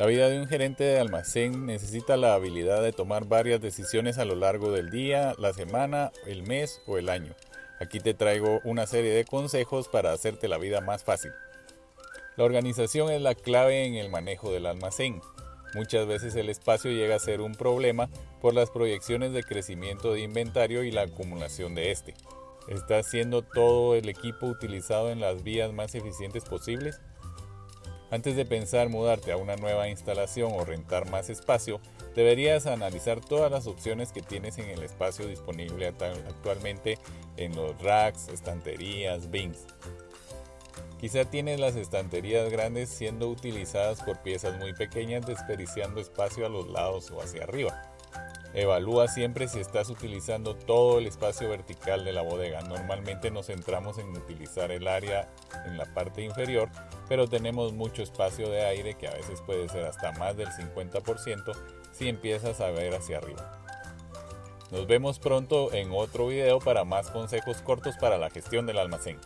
La vida de un gerente de almacén necesita la habilidad de tomar varias decisiones a lo largo del día, la semana, el mes o el año. Aquí te traigo una serie de consejos para hacerte la vida más fácil. La organización es la clave en el manejo del almacén. Muchas veces el espacio llega a ser un problema por las proyecciones de crecimiento de inventario y la acumulación de este. ¿Está siendo todo el equipo utilizado en las vías más eficientes posibles? Antes de pensar mudarte a una nueva instalación o rentar más espacio, deberías analizar todas las opciones que tienes en el espacio disponible actualmente en los racks, estanterías, bins. Quizá tienes las estanterías grandes siendo utilizadas por piezas muy pequeñas desperdiciando espacio a los lados o hacia arriba. Evalúa siempre si estás utilizando todo el espacio vertical de la bodega. Normalmente nos centramos en utilizar el área en la parte inferior, pero tenemos mucho espacio de aire que a veces puede ser hasta más del 50% si empiezas a ver hacia arriba. Nos vemos pronto en otro video para más consejos cortos para la gestión del almacén.